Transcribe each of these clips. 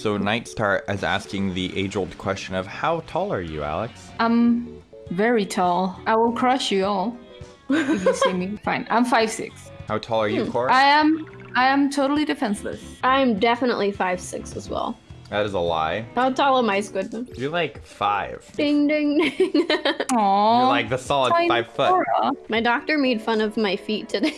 So Nightstar is asking the age-old question of how tall are you, Alex? I'm very tall. I will crush you all if you see me. Fine. I'm five six. How tall are you, hmm. Cora? I am. I am totally defenseless. I'm definitely five six as well. That is a lie. How tall am I, Squidman? You're like five. Ding ding ding. Aww. You're like the solid tiny five foot. Cora. My doctor made fun of my feet today.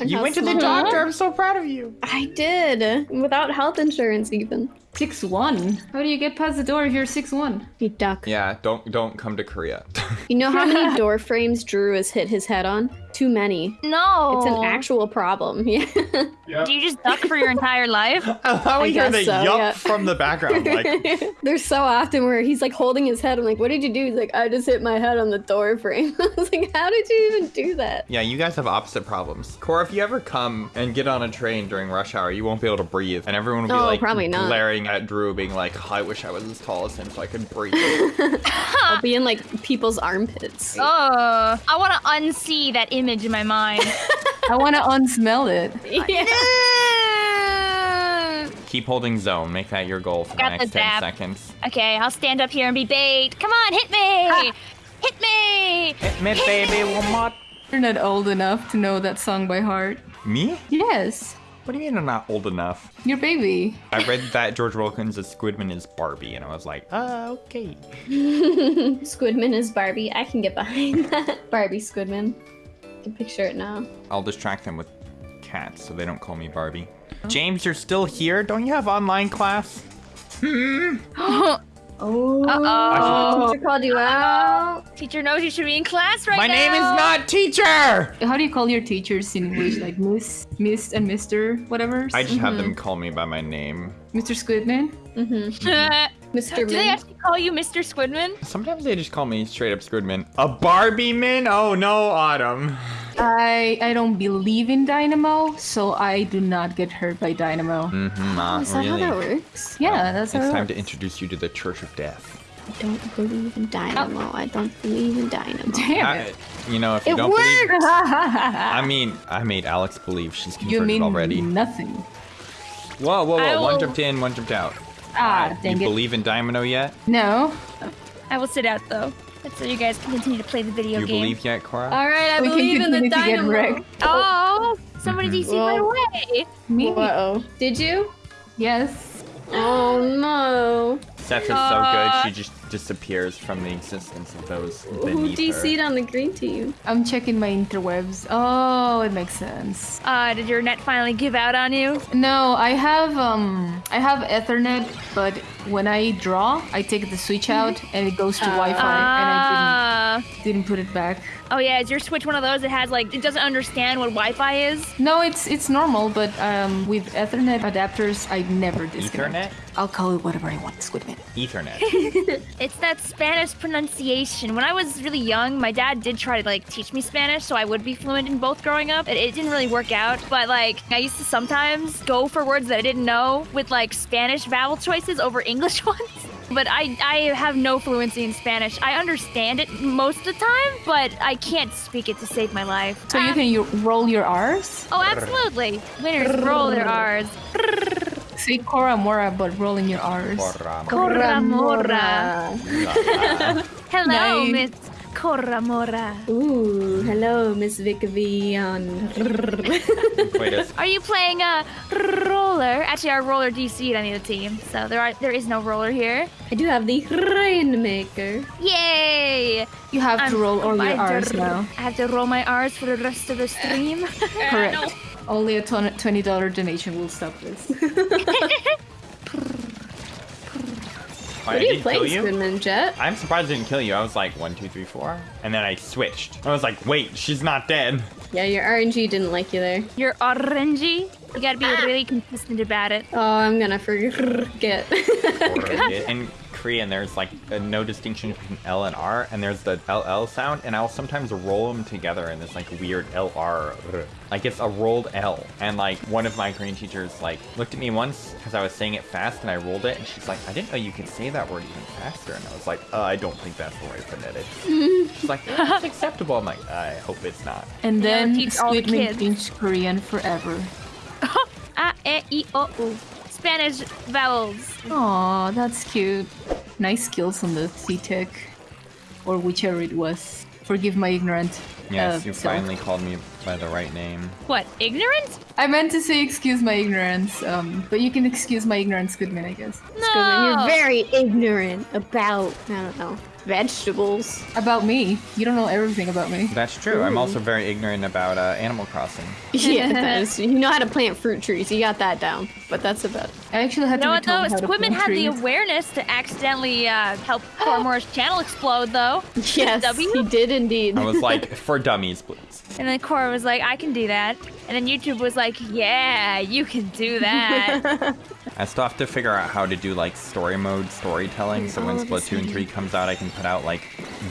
And You went to the small- doctor. I'm so proud of you. I did without health insurance even. Six one. How do you get past the door if you're six one? You duck. Yeah, don't don't come to Korea. You know how many door frames Drew has hit his head on? Too many. No. It's an actual problem. Yeah. Do you just duck for your entire life? How we hear guess the so, yup yeah. from the background? Like, There's so often where he's like holding his head. I'm like, what did you do? He's like, I just hit my head on the door frame. I was like, how did you even do that? yeah, you guys have opposite problems. Cora, if you ever come and get on a train during rush hour, you won't be able to breathe, and everyone will be Oh, like probably not. glaring at Drew, being like, oh, "I wish I was as tall as him so I could breathe." I'll be in like people's armpits. Oh, I want to unsee that image in my mind. I want to unsmell it. Yeah. Keep holding zone. Make that your goal for the Got the next ten seconds. okay, I'll stand up here and be bait. Come on, hit me! Hit me! Hit me, baby, one more. You're not old enough to know that song by heart. Me? Yes, What do you mean I'm not old enough? your baby. I read that George Wilkins' Squidman is Barbie, and I was like, ah, okay. Squidman is Barbie. I can get behind that. Barbie Squidman. I can picture it now. I'll distract them with cats so they don't call me Barbie. James, you're still here? Don't you have online class? Hmm. Oh. Uh-oh. Teacher called you out. Teacher knows you should be in class right My now. My name is not teacher! How do you call your teachers in English? Like Miss, Miss, and Mister, whatever. I just have them call me by my name. Mr. Squidman. Mm-hmm. Mr. Do they actually call you Mr. Squidman? Sometimes they just call me straight up Squidman. A Barbie man? Oh no, Autumn. I I don't believe in Dynamo, so I do not get hurt by Dynamo. Mm-hmm, not Is that really. how that works? Yeah, that's It's how it time to introduce you to the Church of Death. I don't believe in Dynamo. I don't believe in Dynamo. Damn I- it. you know, if you It don't believe! I mean, I made Alex believe she's you mean already. nothing. Whoa, whoa, I whoa! One jumped in, one jumped out. Ah, you dang it. believe in Dynamo yet? No. I will sit out though. That's so you guys can continue to play the video You game. believe yet, Cora? All right, I We can believe in the continue to Dynamo. Oh, somebody Mhm. DC my Well- way. Me? Uh-oh. Did you? Yes. Oh no. Seth is so Uh, good, she just disappears from the existence of those Who beneath DC'd her. on the green team? I'm checking my interwebs. Oh, it makes sense. Uh, did your net finally give out on you? No, I have um I have Ethernet, but when I draw, I take the switch out and it goes to Wi-Fi, and I didn't didn't put it back. Oh yeah, is your Switch one of those that has like it doesn't understand what Wi-Fi is? No, it's it's normal, but um with Ethernet adapters, I never disconnect. Ethernet? I'll call it whatever I want, Squidman. Ethernet. It's that Spanish pronunciation. When I was really young, my dad did try to like teach me Spanish, so I would be fluent in both growing up. It, it didn't really work out, but like I used to sometimes go for words that I didn't know with like Spanish vowel choices over English ones. But I, I have no fluency in Spanish. I understand it most of the time, but I can't speak it to save my life. So you Ah. can you roll your R's? Oh, absolutely. Winners roll their R's. Say Cora Mora, but rolling your R's. Cora. Coramora. Hello, Nice. Miss Coramora. Ooh, hello, Miss Vic Vion. Wait, it's Are you playing a roller? Actually, our roller DC'd on the other team, so there are there is no roller here. I do have the Rainmaker. Yay! You have to I'm roll all your R's now. I have to roll my R's for the rest of the stream. Correct. Only a ton- twenty dollar donation will stop this. Why, What I are you didn't playing, kill you? Squidman Jet? I'm surprised I didn't kill you. I was like one, two, three, four, and then I switched. I was like, wait, she's not dead. Yeah, your RNG didn't like you there. You're orangey. You gotta be ah! really consistent about it. Oh, I'm gonna forget. In Korean, there's like a no distinction between L and R, and there's the LL sound, and I'll sometimes roll them together in this like weird LR. Like it's a rolled L. And like one of my Korean teachers like looked at me once because I was saying it fast and I rolled it, and she's like, I didn't know you could say that word even faster. And I was like, uh, I don't think that's the right phonetics. she's like, "Yeah, it's acceptable. I'm like, I hope it's not. And Yeah, then teach all the Squidman kids. thinks Korean forever. A, E, I, O, U. Spanish vowels. Aw, that's cute. Nice skills on the C-Tech. Or whichever it was. Forgive my ignorant. Yes, uh, you self. finally called me by the right name. What? Ignorant? I meant to say excuse my ignorance, um, but you can excuse my ignorance, Goodman, I guess. No. Goodman, You're very ignorant about, I don't know, vegetables. About me. You don't know everything about me. That's true. I'm also very ignorant about uh, Animal Crossing. Yeah, that is, you know how to plant fruit trees. You got that down. But that's about it. I actually had You know to what be though? told how to Squidman plant had the awareness to accidentally uh, help Cormore's channel explode though. Yes, W? he did indeed. I was like, for dummies, please. And then Cora was like, I can do that. And then YouTube was like, Yeah, you can do that. I still have to figure out how to do like story mode storytelling. So when Oh, Splatoon 3 comes out, I can put out like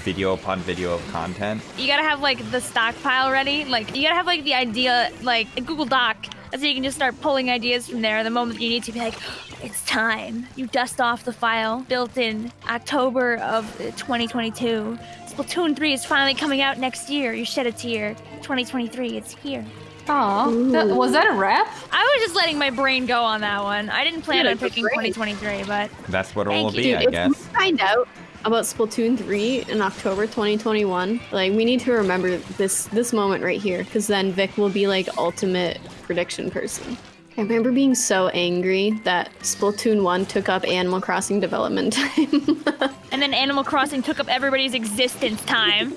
video upon video of content. you gotta have like the stockpile ready. Like you gotta have like the idea, like a Google Doc. So you can just start pulling ideas from there. The moment you need to be like, it's time. You dust off the file built in October of uh, 2022. Splatoon 3 is finally coming out next year. You shed a tear. 2023, it's here. Aw, that, was that a rap? I was just letting my brain go on that one. I didn't plan Yeah, on picking brain. 2023, but That's what it'll you. be, I Dude, if guess. we find out about Splatoon 3 in October 2021, like we need to remember this this moment right here, because then Vic will be like ultimate prediction person. I remember being so angry that Splatoon 1 took up Animal Crossing development time. and then Animal Crossing took up everybody's existence time.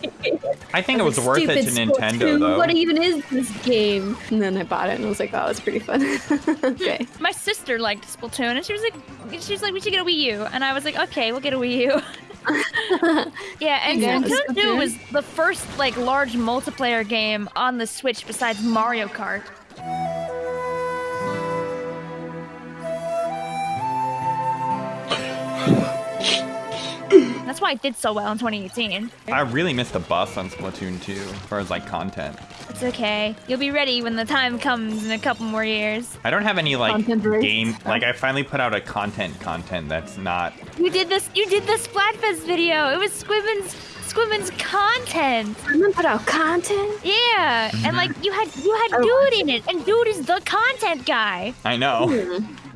I think it was worth it to Stupid Nintendo, though. What even is this game? And then I bought it and I was like, oh, it's pretty fun. okay. My sister liked Splatoon, and she was like, she was like, we should get a Wii U, and I was like, okay, we'll get a Wii U. yeah, and Yeah, Splatoon 2 Splatoon. was the first like large multiplayer game on the Switch besides Mario Kart. That's why it did so well in 2018. I really missed the bus on Splatoon 2 as far as like content. It's okay. You'll be ready when the time comes in a couple more years. I don't have any like Content game like I finally put out a content content that's not You did this. You did the Splatfest video. It was Squidman's Squidman's content. I'm gonna put out content. Yeah, and like you had you had Oh. Dude in it, and Dude is the content guy. I know.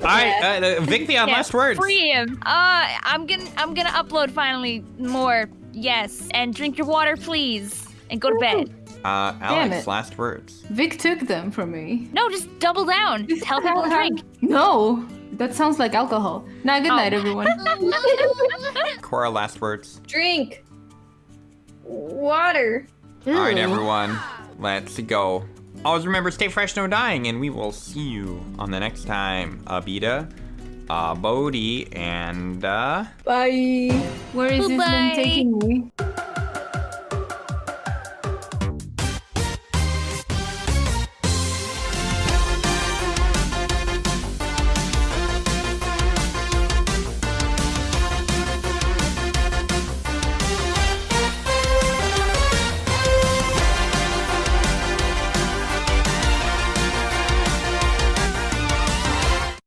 Alright, uh, Vic the on Yeah, last words. Free him. Uh, I'm gonna I'm gonna upload finally more. Yes, and drink your water, please, and go to bed. Uh Damn Alex, last words. Vic took them from me. No, just double down. Just Tell people to drink. No, that sounds like alcohol. Now, good Oh. night, everyone. Cora, last words. Drink water. Alright, everyone, let's go. Always remember, stay fresh, no dying, and we will see you on the next time. Abita, uh, Bodhi, and uh. Bye. Where is this Bye-bye. thing taking me?